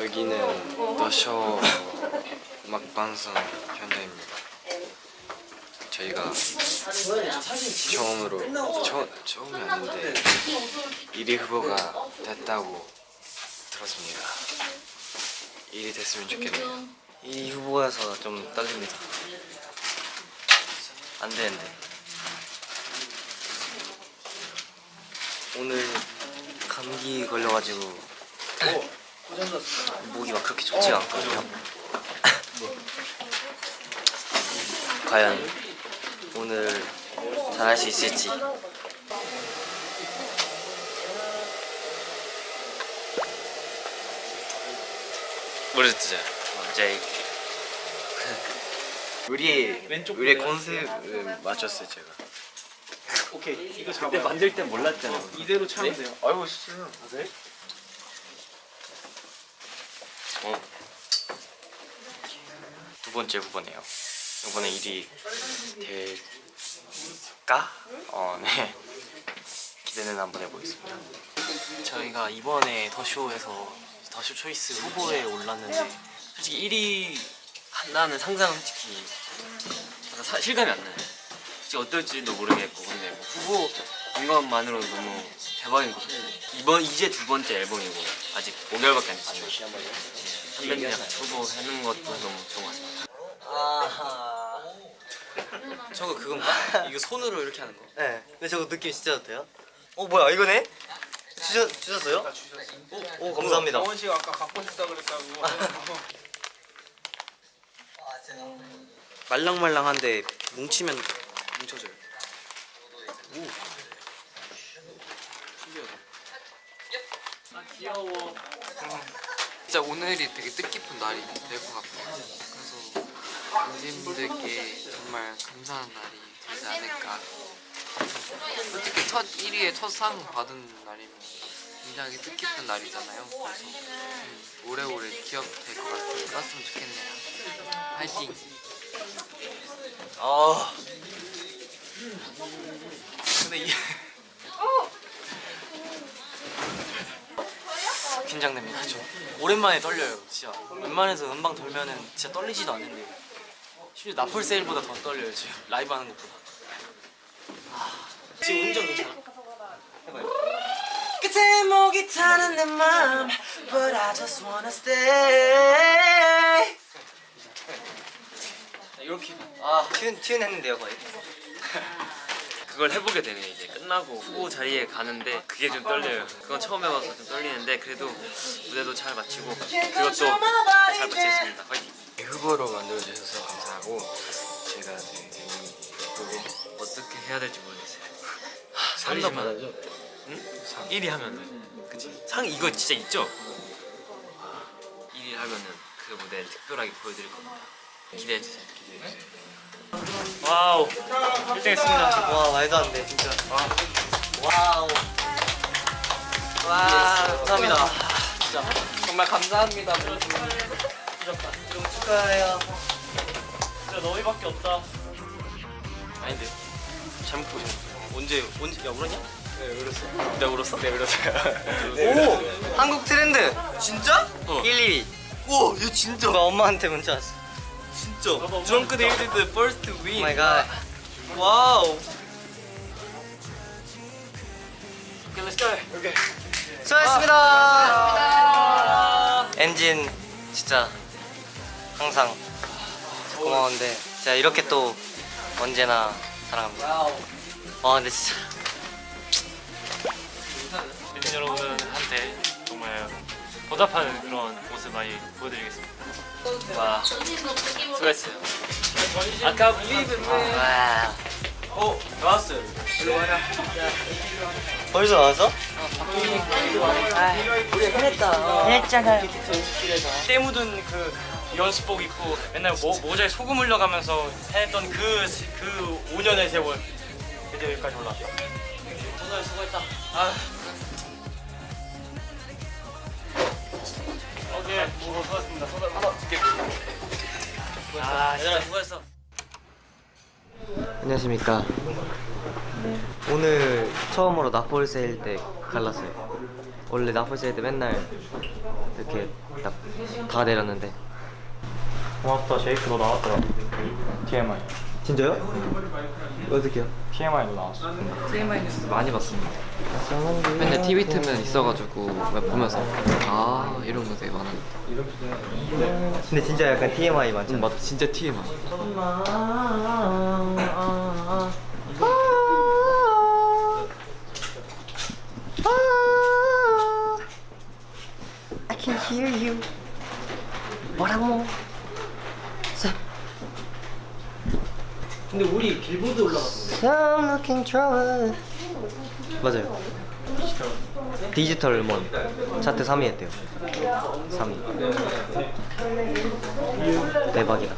여기는 더쇼 음악방송 현장입니다. 저희가 처음으로 처, 처음이 아닌데 1위 후보가 됐다고 들었습니다. 1위 됐으면 좋겠네요. 1위 후보여서 좀 떨립니다. 안 되는데. 오늘 감기 걸려가지고 목이 막 그렇게 좋지가 않거든요. 과연 오늘 잘할 수 있을지. 모르겠죠. 이제 우리의 우리의 컨셉을 맞췄어요 제가. 오케이 이거 잡아요 만들 때 몰랐잖아. 이대로 차면 돼요 알고 있어요. 어. 두 번째 후보네요. 이번에 1위 될까? 어, 네. 기대는 한번 해보겠습니다. 저희가 이번에 더쇼에서 더쇼 초이스 후보에 올랐는데 솔직히 1위 한다는 상상은 솔직히 사, 실감이 안 나요. 솔직히 어떨지도 모르겠고 근데 뭐 후보 인 것만으로 너무 대박인 것 같아요. 이번, 이제 두 번째 앨범이고 아직 5개월밖에 안 됐어요 300약 초보 하는 것도 너무 좋은 것 같습니다 아하 저거 그건가? 이거 손으로 이렇게 하는 거? 네 근데 저거 느낌 진짜 좋대요 어 뭐야 이거네? 주셨, 아, 주셨어요? 오, 오, 감사합니다 어, 원씨가 아까 갖고 싶다 그랬다고 아. 말랑말랑한데 뭉치면 뭉쳐져요 오. 신기하다 아 귀여워 음. 진짜 오늘이 되게 뜻깊은 날이 될 것 같아요. 그래서 관심분들께 정말 감사한 날이 되지 않을까. 솔직히 첫 1위의 첫상 받은 날이면 굉장히 뜻깊은 날이잖아요. 그래서 음, 오래오래 기억될 것 같아요. 그랬으면 좋겠네요. 화이팅! 아 근데 이 긴장됩니다. 저 오랜만에 떨려요. 진짜 웬만해서 음방 돌면은 진짜 떨리지도 않는데 심지어 나폴 세일보다 더 떨려요 지금 라이브 하는 것보다. 아, 지금 운전 괜찮아? 해봐요. 끝에 목이 타는 내 맘, but I just wanna stay. 이렇게 아 튠 튠 했는데요 거의. 그걸 해보게 되네 이제 끝나고 후보 자리에 가는데 그게 좀 떨려요. 그건 처음 해봐서 좀 떨리는데 그래도 무대도 잘 마치고 그것도 잘 마치겠습니다. 화이팅! 후보로 만들어주셔서 감사하고 제가 되게 예쁘고 어떻게 해야 될지 모르겠어요. 상도 받아줘. 응? 1위 하면은. 그치? 상 이거 진짜 있죠? 1위 하면은 그 무대를 특별하게 보여드릴 겁니다. 기대해주세요. 기대해주세요 wow. 1등 했습니다. 와 말도 안 돼 진짜. wow. 와 감사합니다. 진짜. 정말 감사합니다. 좀 축하해요. 진짜 너희밖에 없다. 아닌데. 잘못 보셨네. 언제 언제 야 울었냐? 네 울었어 내가 울었어? 네 울었어요. 오! 한국 트렌드. 진짜? 어 1, 2위 우와 이거 진짜. 나 엄마한테 문자 왔어 진짜 Drunk-Dazed first win my god wow. 오케이. let's go 오케이 수고하셨습니다. ENGENE 진짜 항상 고마운데 제가 이렇게 또 언제나 사랑합니다. 와 근데 진짜. 정말 보답하는 그런 모습 많이 보여드리겠습니다. 와 수고했어요. 아까 빌리브 와어 나왔어요. 벌써 나왔어? 우리 해냈다 했잖아요 때 묻은 그 연습복 입고 맨날 모, 모자에 소금 흘려가면서 해냈던 그, 그 5년의 세월 드디어 여기까지 올라왔다. 정말 수고했다 오 케이, 뭐 수고하셨습니다. 소감 한번 줄게. 아, 얘들아 수고했어 안녕하십니까. 오늘 처음으로 나폴 세일 때 갈랐어요. 원래 나폴스 때 맨날 이렇게 딱 다 내렸는데 고맙다 제이크 너 나왔더라 TMI 진짜요? 어떻게요? TMI도 나왔어 TMI 뉴스 많이 봤습니다. 맨날 TV 틀면 있어가지고 보면서 아 이런 거 되게 많아. 근데 진짜 약간 TMI 많잖아. 맞아 진짜 TMI. I can hear you. 뭐라고? 근데 우리 빌보드 올라갔는데 I'm looking trouble. 맞아요. 디지털 음원 차트 3위 했대요. 3위. 대박이다.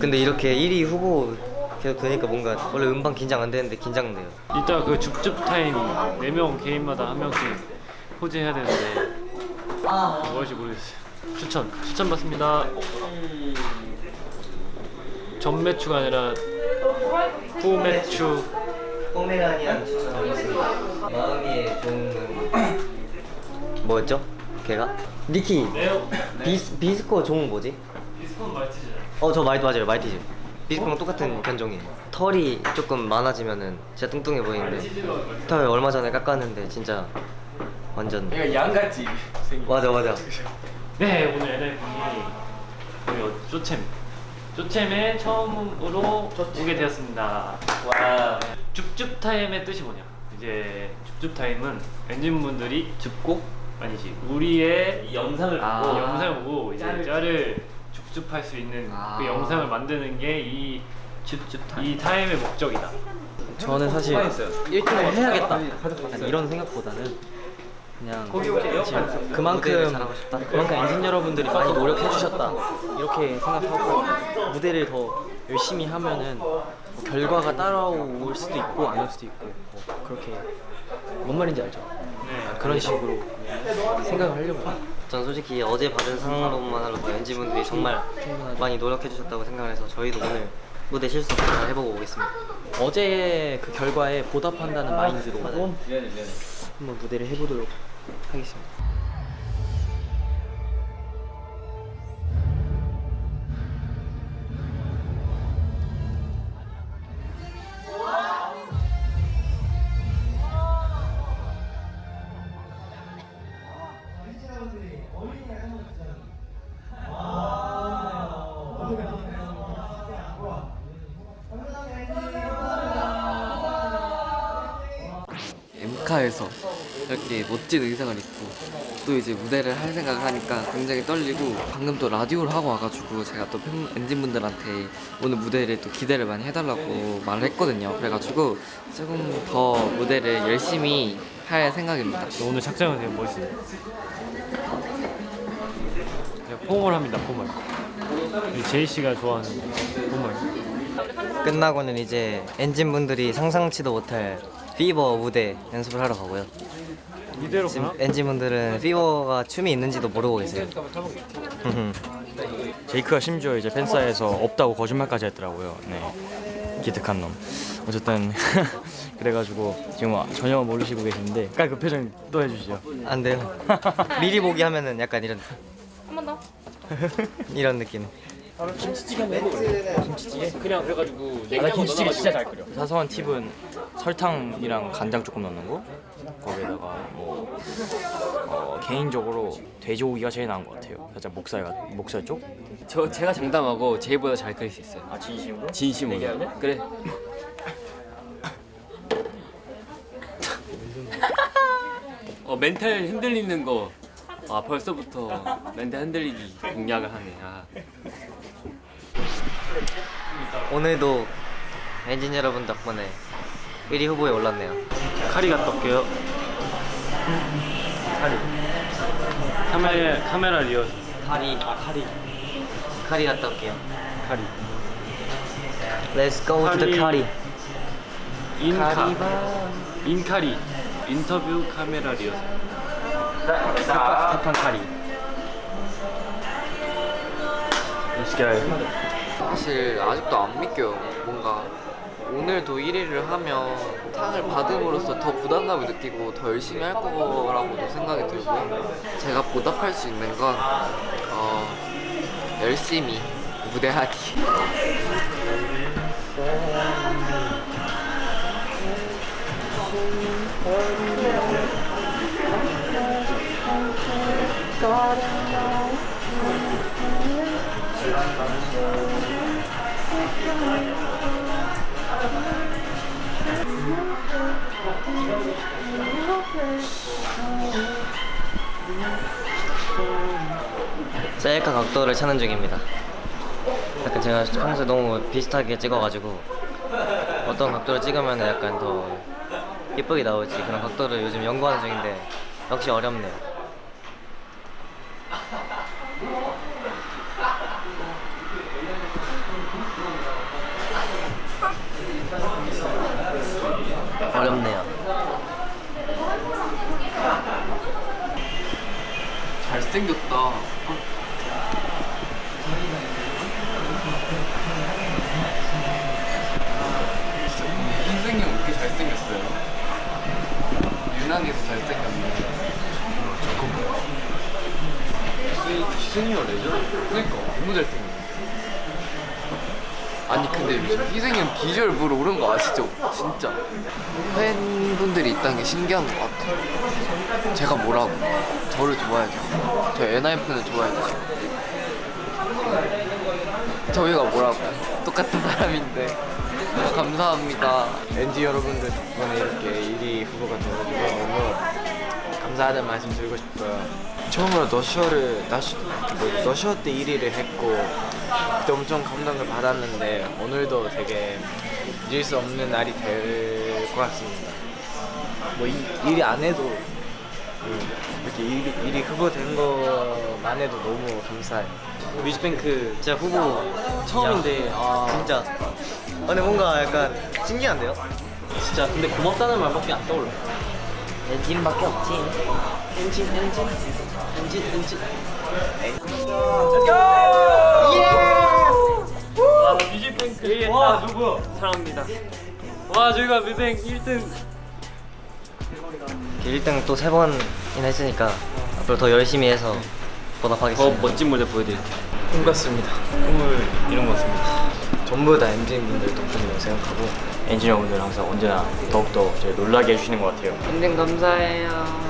근데 이렇게 1위 후보 계속 되니까 뭔가 원래 음반 긴장 안 되는데 긴장돼요. 이따 그 줍줍 타임 4명 개인마다 한 명씩 호재해야 되는데 무엇이 모르겠어요 추천 추천 받습니다 전 매추가 아니라 후 매추. 포메라니안 추천하겠습니다. 마음이 좋은 뭐였죠? 걔가? 니키. 네요. 비스, 비스코 종은 뭐지? 비스콘 말티즈잖아 어저 마이트 맞아요. 마이티즈. 비스코랑 똑같은 견종이에요. 털이 조금 많아지면은 진짜 뚱뚱해 보이는데. 털 얼마 전에 깎았는데 진짜 완전. 그러니까 양같이 맞아 맞아. 네 오늘 NLP 우리 어, 쪼챔 쪼챔에 처음으로 오게 되었습니다. 와. 줍줍 타임의 뜻이 뭐냐? 이제 줍줍 타임은 엔진 분들이 줍고 아니지 우리의 이 영상을 아, 보고. 영상을 보고 이제 짤을 짤을 줍줍할 수 있는 아. 그 영상을 만드는 게 이 줍줍 타임. 이 타임의 목적이다. 저는 사실 1등을 해야겠다. 이런 생각보다는 그냥 그만큼 그만큼 엔진 여러분들이 많이 노력해 주셨다. 이렇게 생각하고 무대를 더 열심히 하면은 뭐 결과가 따라올 수도 있고 안 올 수도 있고 뭐 그렇게 뭔 말인지 알죠? 그런 식으로 생각을 하려고 해요. 전 솔직히 어제 받은 상만으로도 엔지분들이 정말 많이 노력해 주셨다고 생각을 해서 저희도 오늘 무대 실수 없이 잘 해보고 오겠습니다 어제의 그 결과에 보답한다는 마인드로 한번 무대를 해보도록 하겠습니다. 멋진 의상을 입고 또 이제 무대를 할 생각을 하니까 굉장히 떨리고 방금 또 라디오를 하고 와가지고 제가 또 팬, 엔진분들한테 오늘 무대를 또 기대를 많이 해달라고 말을 했거든요 그래가지고 조금 더 무대를 열심히 할 생각입니다 오늘 착장은 되게 멋있어요. 그냥 포멀 합니다 포멀. 이 제이 씨가 좋아하는 포멀. 끝나고는 이제 엔진분들이 상상치도 못할 Fever 무대 연습을 하러 가고요. 이대로 지금 가나? 엔진분들은 Fever가 춤이 있는지도 모르고 계세요. 제이크가 심지어 이제 팬사에서 없다고 거짓말까지 했더라고요. 네. 기특한 놈. 어쨌든 그래가지고 지금 전혀 모르시고 깔그 표정 또 해주시죠. 안 돼요. 미리 보기 하면은 약간 이런 한 번 더. 이런 느낌 그냥 그래가지고 나 김치찌개 진짜 잘 끓여. 사소한 팁은 설탕이랑 간장 조금 넣는 거. 거기에다가 뭐 어, 개인적으로 돼지고기가 제일 나은 것 같아요. 살짝 목살 같- 목살 쪽? 저 제가 장담하고 제이보다 잘 끓일 수 있어요. 아 진심으로? 진심으로. 그래. 어 멘탈 흔들리는 거 아 벌써부터 멘탈 흔들리기 공략을 하네 아. 오늘도 엔진 여러분 덕분에 1위 후보에 올랐네요 카리 갔다 올게요. 카리. 카메라 카메라 리허. 카리 아 카리 카리 갔다 올게요 카리. Let's go to the 카리. 카리 인카. 인카리. 인터뷰 카메라 리허. 스테판 카리. 사실 아직도 안 믿겨요 뭔가 오늘도 1위를 하면 상을 받음으로써 더 부담감을 느끼고 더 열심히 할 거라고도 생각이 들고요. 제가 보답할 수 있는 건 어, 열심히 무대하기. 셀카 각도를 찾는 중입니다. 약간 제가 평소에 너무 비슷하게 찍어가지고 어떤 각도를 찍으면 약간 더 예쁘게 나올지 그런 각도를 요즘 연구하는 중인데 역시 어렵네요. 어렵네요. 잘생겼다. 이렇게 잘생겼어요? 잘생겼네. 희승이 형 레전드? 그니까 너무 잘생겼네. 아니 근데 요즘 희승이 형 비주얼 물 오른 거 아시죠? 진짜. 팬분들이 있다는 게 신기한 것 같아요. 제가 뭐라고? 저를 좋아해줘. 저 NIF는 좋아해줘. 저희가 뭐라고? 똑같은 사람인데. 감사합니다. NG 여러분들 덕분에 이렇게 1위 후보가 너무 감사하다는 말씀 드리고 싶고요. 처음으로 너쇼를 너쇼, 뭐, 때 1위를 했고 그때 엄청 감동을 받았는데 오늘도 되게 잊을 수 없는 날이 될 것 같습니다. 뭐 이, 1위 안 해도 음, 이렇게 1위, 1위 후보 된 것만 해도 너무 감사해요. 뮤직뱅크 진짜 후보 처음인데 아, 진짜 아, 근데 뭔가 약간 신기한데요? 진짜 근데 고맙다는 말밖에 안 떠올라. 엔진밖에 없지. 엔진 엔진 엔진 엔진. 와 뮤직뱅크 와 누구 사랑합니다 와 저희가 뮤뱅 1등 1등 또 세 번이나 했으니까 앞으로 더 열심히 해서 보답하겠습니다. 멋진 무대 보여드릴게요 꿈 같습니다. 꿈을 이룬 것 같습니다. 전부 다 엔진 분들 덕분이라고 생각하고 엔지니어분들 항상 언제나 더욱더 저희 놀라게 해주시는 것 같아요. 인생 감사해요.